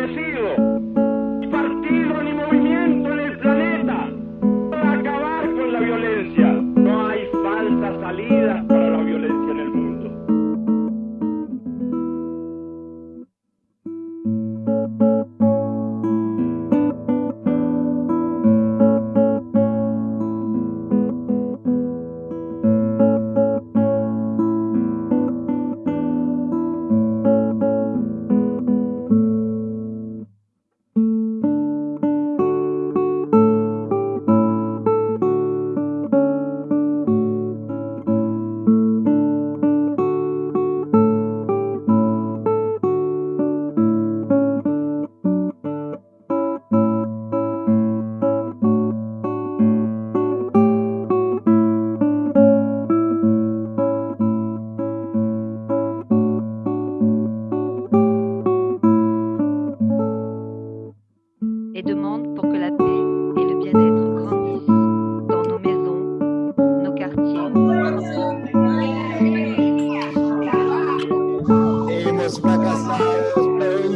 enloquecido.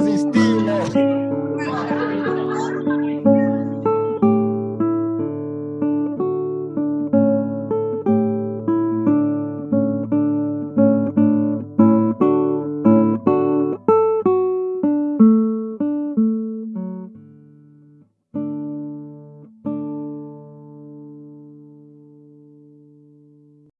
Siehst